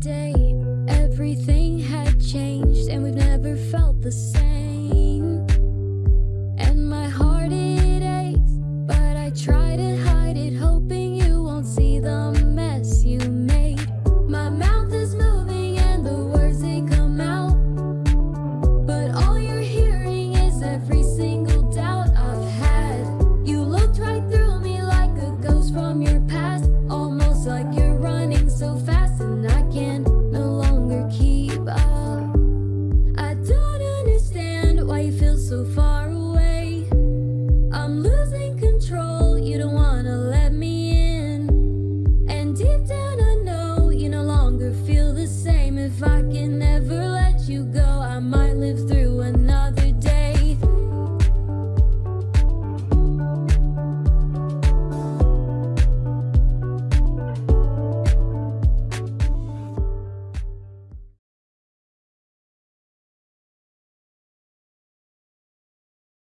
day. if I can ever